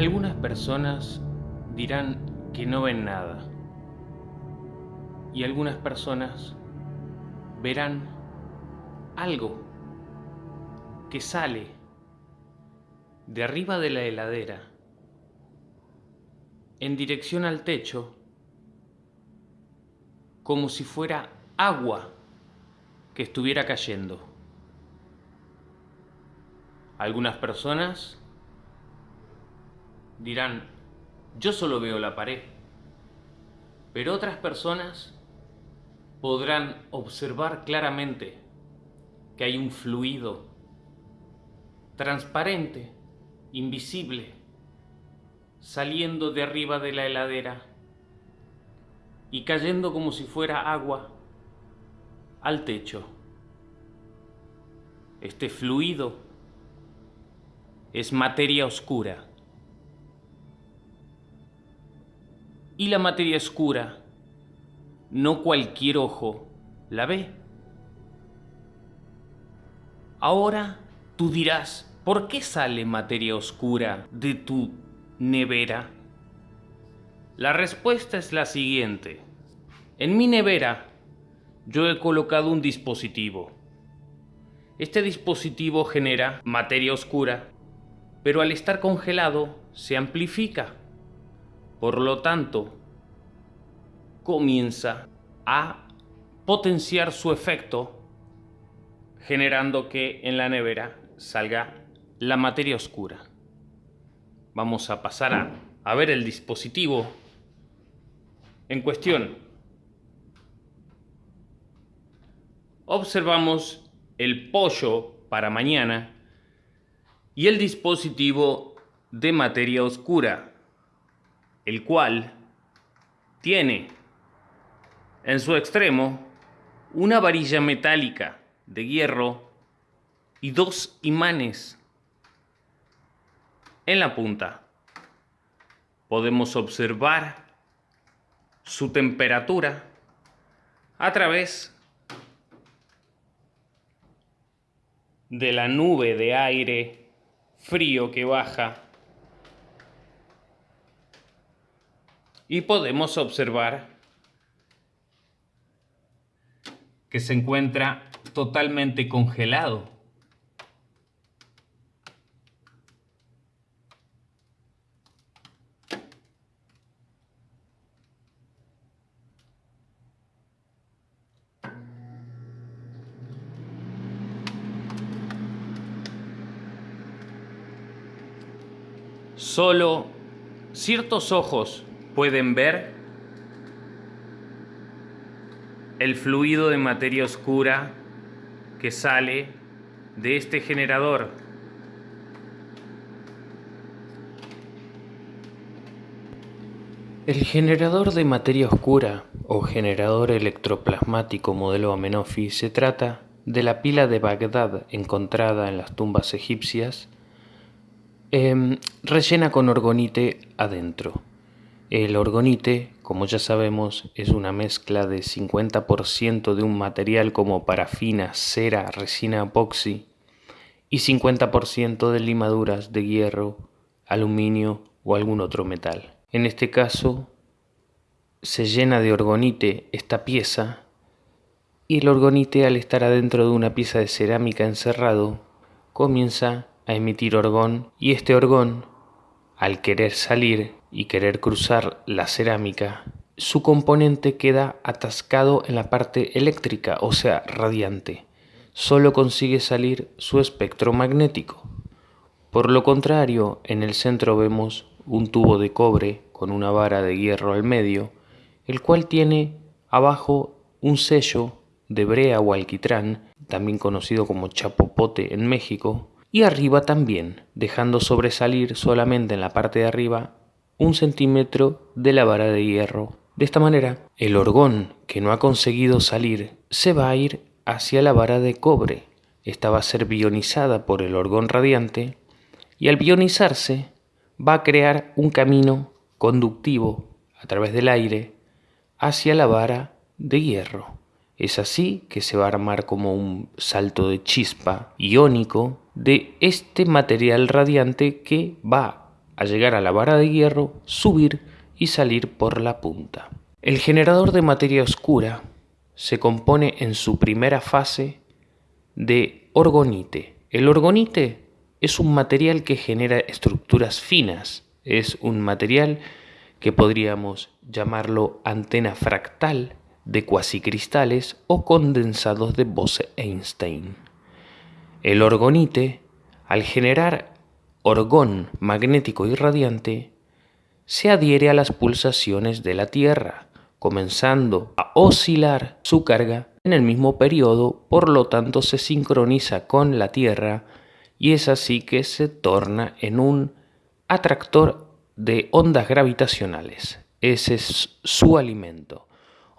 Algunas personas dirán que no ven nada y algunas personas verán algo que sale de arriba de la heladera en dirección al techo como si fuera agua que estuviera cayendo. Algunas personas dirán, yo solo veo la pared, pero otras personas podrán observar claramente que hay un fluido transparente, invisible, saliendo de arriba de la heladera y cayendo como si fuera agua al techo. Este fluido es materia oscura. Y la materia oscura, no cualquier ojo la ve. Ahora tú dirás, ¿por qué sale materia oscura de tu nevera? La respuesta es la siguiente. En mi nevera yo he colocado un dispositivo. Este dispositivo genera materia oscura, pero al estar congelado se amplifica. Por lo tanto, comienza a potenciar su efecto, generando que en la nevera salga la materia oscura. Vamos a pasar a, a ver el dispositivo en cuestión. observamos el pollo para mañana y el dispositivo de materia oscura, el cual tiene en su extremo una varilla metálica de hierro y dos imanes en la punta. Podemos observar su temperatura a través de la nube de aire frío que baja y podemos observar que se encuentra totalmente congelado. Solo ciertos ojos pueden ver el fluido de materia oscura que sale de este generador. El generador de materia oscura o generador electroplasmático modelo Amenophis se trata de la pila de Bagdad encontrada en las tumbas egipcias Em, rellena con orgonite adentro. El orgonite, como ya sabemos, es una mezcla de 50% de un material como parafina, cera, resina epoxi y 50% de limaduras de hierro, aluminio o algún otro metal. En este caso, se llena de orgonite esta pieza y el orgonite al estar adentro de una pieza de cerámica encerrado comienza a emitir orgón y este orgón, al querer salir y querer cruzar la cerámica, su componente queda atascado en la parte eléctrica, o sea, radiante. Solo consigue salir su espectro magnético. Por lo contrario, en el centro vemos un tubo de cobre con una vara de hierro al medio, el cual tiene abajo un sello de brea o alquitrán, también conocido como chapopote en México, y arriba también, dejando sobresalir solamente en la parte de arriba un centímetro de la vara de hierro. De esta manera, el orgón que no ha conseguido salir se va a ir hacia la vara de cobre. Esta va a ser bionizada por el orgón radiante y al bionizarse va a crear un camino conductivo a través del aire hacia la vara de hierro. Es así que se va a armar como un salto de chispa iónico de este material radiante que va a llegar a la vara de hierro, subir y salir por la punta. El generador de materia oscura se compone en su primera fase de orgonite. El orgonite es un material que genera estructuras finas, es un material que podríamos llamarlo antena fractal de cuasicristales o condensados de Bose-Einstein. El orgonite, al generar orgón magnético y radiante, se adhiere a las pulsaciones de la Tierra, comenzando a oscilar su carga en el mismo periodo, por lo tanto se sincroniza con la Tierra y es así que se torna en un atractor de ondas gravitacionales. Ese es su alimento.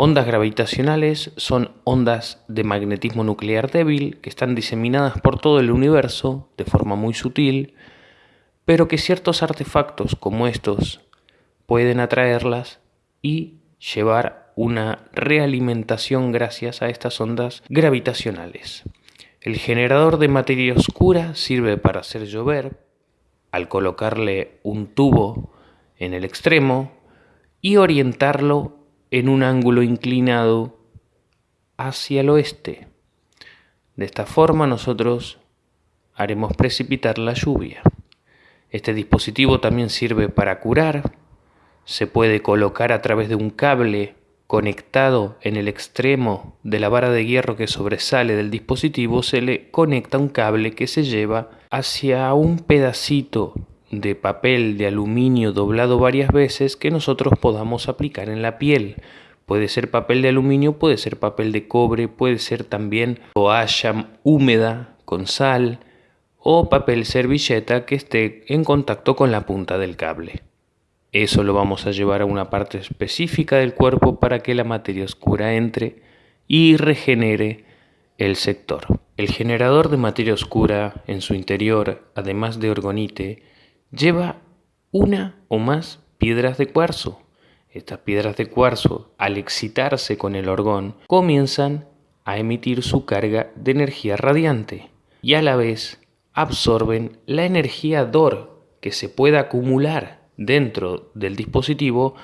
Ondas gravitacionales son ondas de magnetismo nuclear débil que están diseminadas por todo el universo de forma muy sutil, pero que ciertos artefactos como estos pueden atraerlas y llevar una realimentación gracias a estas ondas gravitacionales. El generador de materia oscura sirve para hacer llover al colocarle un tubo en el extremo y orientarlo en un ángulo inclinado hacia el oeste. De esta forma nosotros haremos precipitar la lluvia. Este dispositivo también sirve para curar. Se puede colocar a través de un cable conectado en el extremo de la vara de hierro que sobresale del dispositivo, se le conecta un cable que se lleva hacia un pedacito de papel de aluminio doblado varias veces que nosotros podamos aplicar en la piel. Puede ser papel de aluminio, puede ser papel de cobre, puede ser también toalla húmeda con sal o papel servilleta que esté en contacto con la punta del cable. Eso lo vamos a llevar a una parte específica del cuerpo para que la materia oscura entre y regenere el sector. El generador de materia oscura en su interior, además de orgonite, lleva una o más piedras de cuarzo. Estas piedras de cuarzo, al excitarse con el orgón, comienzan a emitir su carga de energía radiante y a la vez absorben la energía DOR que se pueda acumular dentro del dispositivo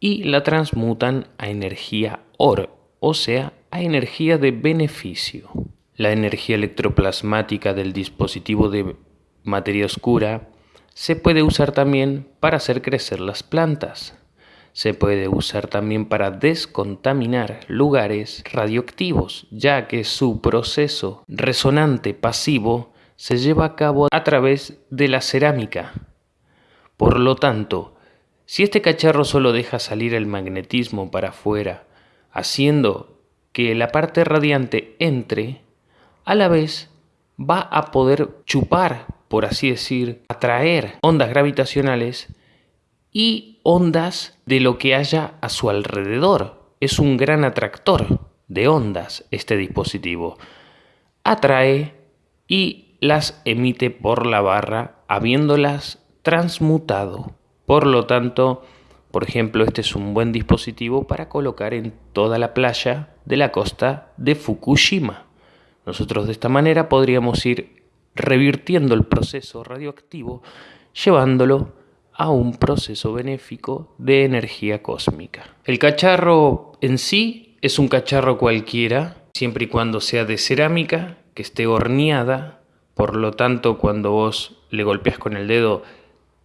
y la transmutan a energía OR, o sea, a energía de beneficio. La energía electroplasmática del dispositivo de materia oscura se puede usar también para hacer crecer las plantas. Se puede usar también para descontaminar lugares radioactivos, ya que su proceso resonante pasivo se lleva a cabo a través de la cerámica. Por lo tanto, si este cacharro solo deja salir el magnetismo para afuera, haciendo que la parte radiante entre, a la vez va a poder chupar por así decir, atraer ondas gravitacionales y ondas de lo que haya a su alrededor. Es un gran atractor de ondas este dispositivo. Atrae y las emite por la barra habiéndolas transmutado. Por lo tanto, por ejemplo, este es un buen dispositivo para colocar en toda la playa de la costa de Fukushima. Nosotros de esta manera podríamos ir revirtiendo el proceso radioactivo, llevándolo a un proceso benéfico de energía cósmica. El cacharro en sí es un cacharro cualquiera, siempre y cuando sea de cerámica, que esté horneada, por lo tanto cuando vos le golpeas con el dedo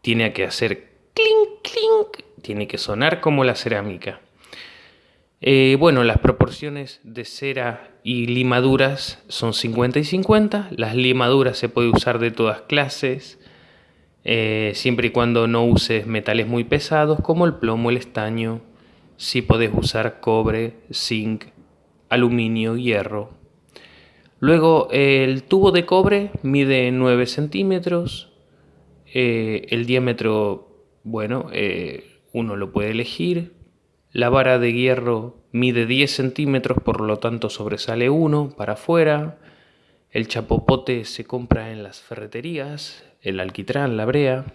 tiene que hacer clink clink, tiene que sonar como la cerámica. Eh, bueno, las proporciones de cera y limaduras son 50 y 50. Las limaduras se puede usar de todas clases, eh, siempre y cuando no uses metales muy pesados como el plomo, el estaño. Sí podés usar cobre, zinc, aluminio, hierro. Luego el tubo de cobre mide 9 centímetros. Eh, el diámetro, bueno, uno lo puede elegir. La vara de hierro mide 10 centímetros, por lo tanto sobresale uno para afuera. El chapopote se compra en las ferreterías, el alquitrán, la brea.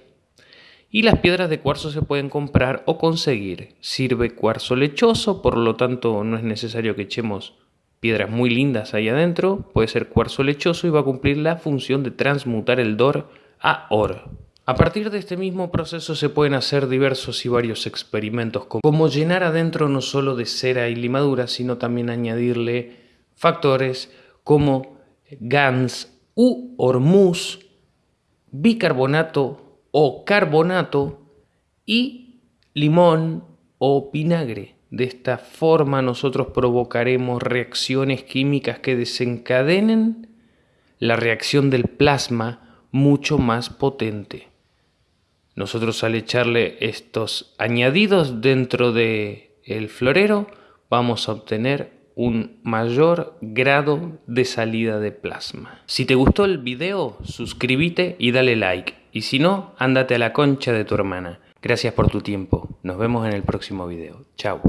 Y las piedras de cuarzo se pueden comprar o conseguir. Sirve cuarzo lechoso, por lo tanto no es necesario que echemos piedras muy lindas ahí adentro. Puede ser cuarzo lechoso y va a cumplir la función de transmutar el DOR a OR. A partir de este mismo proceso se pueden hacer diversos y varios experimentos, como llenar adentro no solo de cera y limadura, sino también añadirle factores como GANS u hormuz, bicarbonato o carbonato y limón o vinagre. De esta forma nosotros provocaremos reacciones químicas que desencadenen la reacción del plasma mucho más potente. Nosotros al echarle estos añadidos dentro de el florero vamos a obtener un mayor grado de salida de plasma. Si te gustó el video, suscríbete y dale like. Y si no, ándate a la concha de tu hermana. Gracias por tu tiempo. Nos vemos en el próximo video. Chao.